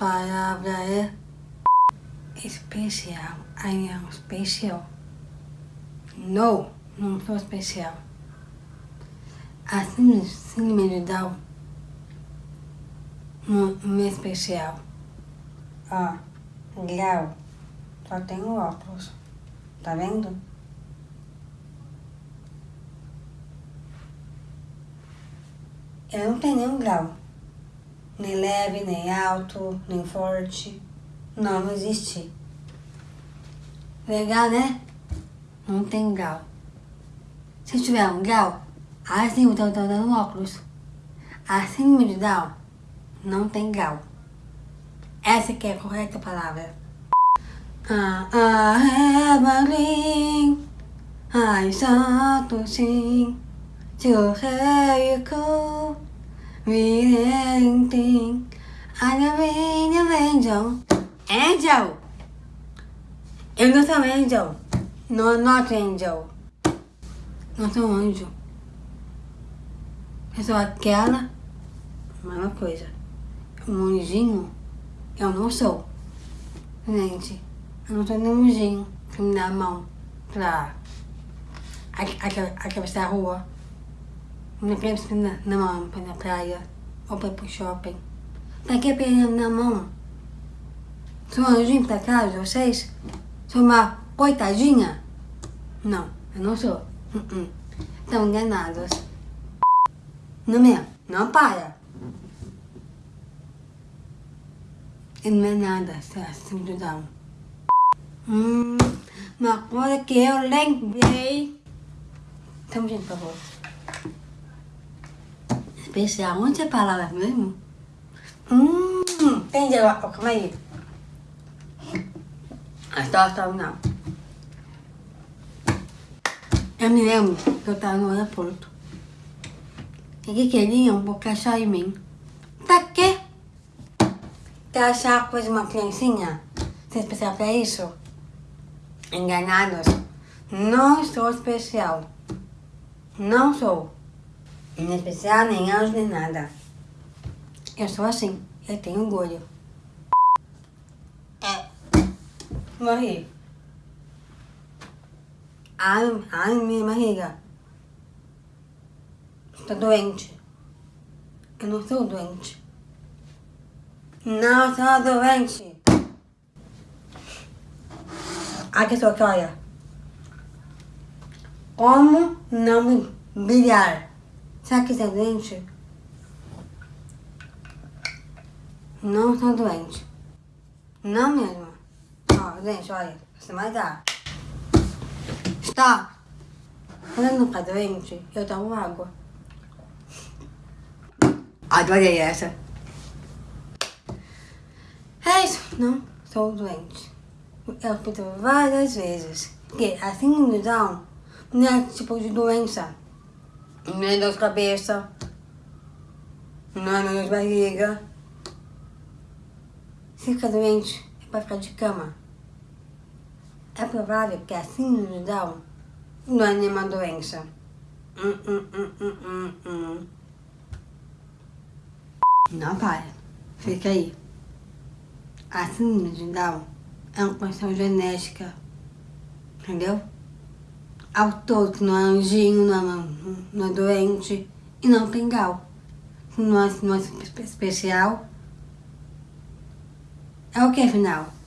palavra é especial. I am special. No, não sou especial. A síndrome, síndrome de Down não, é especial. Ó, grau. Só tenho óculos. Tá vendo? Eu não tenho nenhum grau. Nem leve, nem alto, nem forte. Não, existe. Legal, né? Não tem grau. Se tiver um grau, assim eu tô dando óculos. Assim de Down, não tem grau. Essa que é a correta palavra. Ah, ah, have a green. I start to I'm a rain of angel. Angel! Eu não sou angel. No, not angel. Não sou anjo. Eu sou aquela. Mesma coisa. Um anjinho. Eu não sou. Gente, eu não sou nenhum anjinho que me dá a mão pra atravessar a rua. Me presta na, na mão ir na praia ou pra ir pro shopping. Pra que pegando na mão? Sou anjinho pra casa, vocês? Sou uma coitadinha? Não, eu não sou. Uh -uh. Estão enganados. Não é? Não para. E não é nada, simplesão. Hum, uma coisa que eu lembrei. Então, gente, por favor. Especial, onde é a palavra mesmo? Hum, entendi agora, calma aí. A história não. Eu me lembro que eu estava no aeroporto. E que queriam colocar chá em mim. Pra quê? Quer achar coisa de uma criancinha? Ser especial pra isso? Enganados. Não sou especial. Não sou. Nem especial, nem anjo, nem nada. Eu sou assim. Eu tenho orgulho. É. Morri. Ai, ai, minha barriga. Estou doente. Eu não sou doente. Não sou doente. Aqui sou aqui, olha. Como não me brilhar? Será que é doente? Não sou doente. Não mesmo. Ó, gente, olha. Você mais dá. Está. Quando eu não ficar doente, eu tomo água. Adorei essa. É isso. Não sou doente. Eu repito várias vezes que a síndrome de Down não é tipo de doença. Não é dor de cabeça. Não é dor de barriga. Se ficar doente, é para ficar de cama. É provável que a síndrome de Down não é nenhuma doença. Hum, hum, hum. Não para. Fica aí. A síndrome de Down é uma condição genética. Entendeu? Ao todo, não é anjinho, não é, não é doente e não tem gal. Não é, não é especial. É o que, afinal?